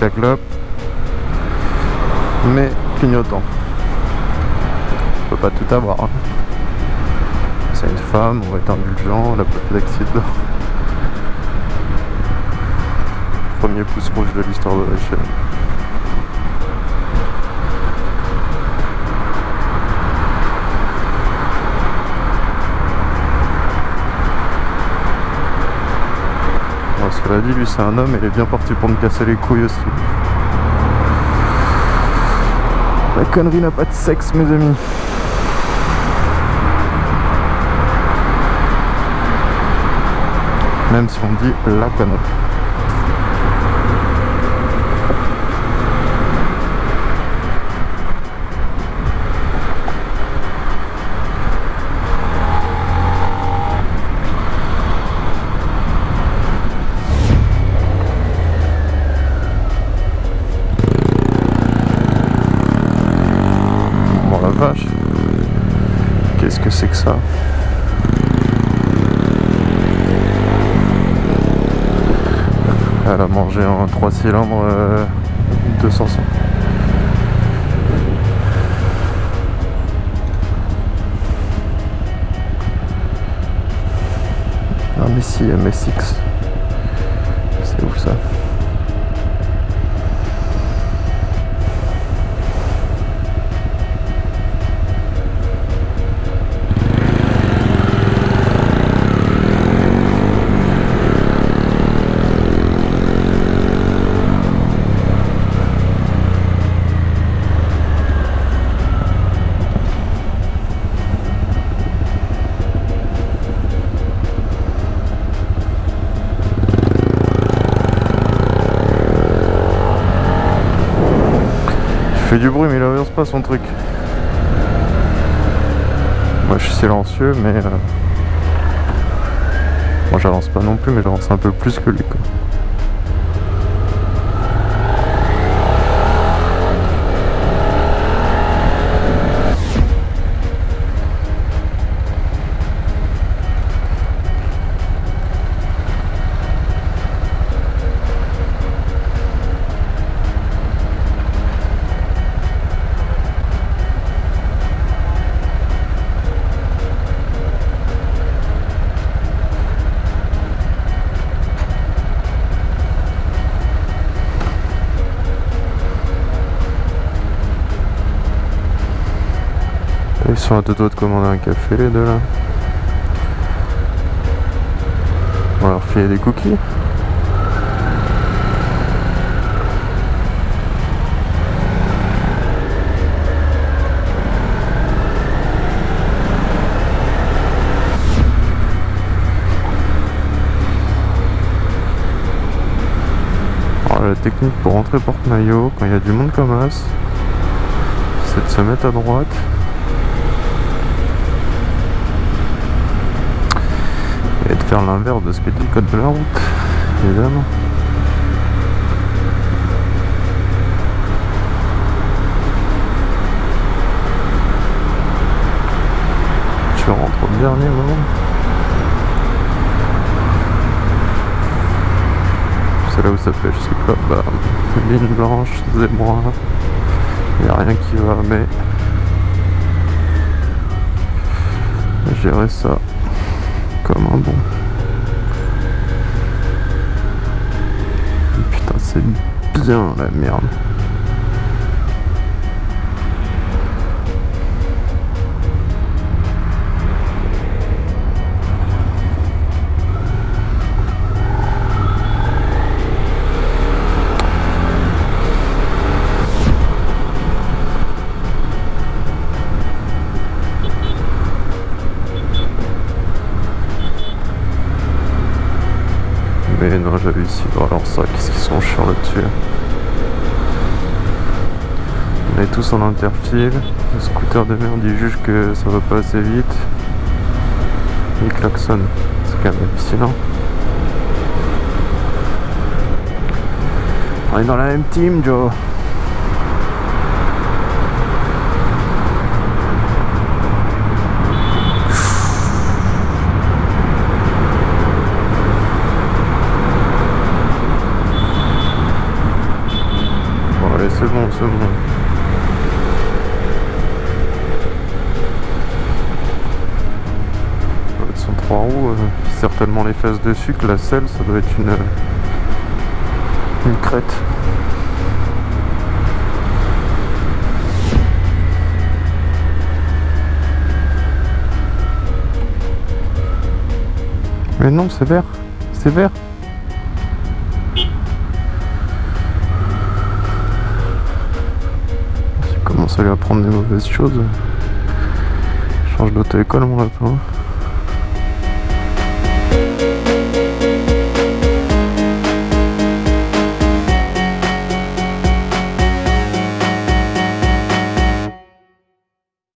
avec la mais clignotant. On peut pas tout avoir. hein. C'est une femme, on va être indulgent, elle a pas fait d'accident. Premier pouce rouge de l'histoire de la chaîne. Lui c'est un homme il est bien parti pour me casser les couilles aussi. La connerie n'a pas de sexe mes amis. Même si on dit la connerie. Ça. Elle a mangé un 3 cylindres euh, 200 Ah mais si, MSX. C'est où ça? Fait du bruit mais il avance pas son truc. Moi je suis silencieux mais... euh, Moi j'avance pas non plus mais j'avance un peu plus que lui quoi. Ils sont à deux doigts de commander un café les deux là. On va leur filer des cookies. Alors, la technique pour rentrer porte-maillot quand il y a du monde comme as, c'est de se mettre à droite l'inverse de ce code de la route, évidemment. Tu rentres au dernier moment. C'est là où ça pêche, c'est quoi Bah, ligne blanche, zébra, y a rien qui va, mais gérer ça comme un bon. C'est bien la merde. Mais non, j'avais ici. Alors ça, qu'est-ce qu'ils sont chiants là-dessus. On est tous en interfile. Le scooter de merde, il juge que ça va pas assez vite. Il klaxonne. C'est quand même hallucinant. On est dans la même team, Joe. Saumon. Ça son trois roues, euh, certainement les fesses dessus, que la selle, ça doit être une, une crête. Mais non, c'est vert. C'est vert. À lui apprendre des mauvaises choses. Change d'auto-école mon lapin.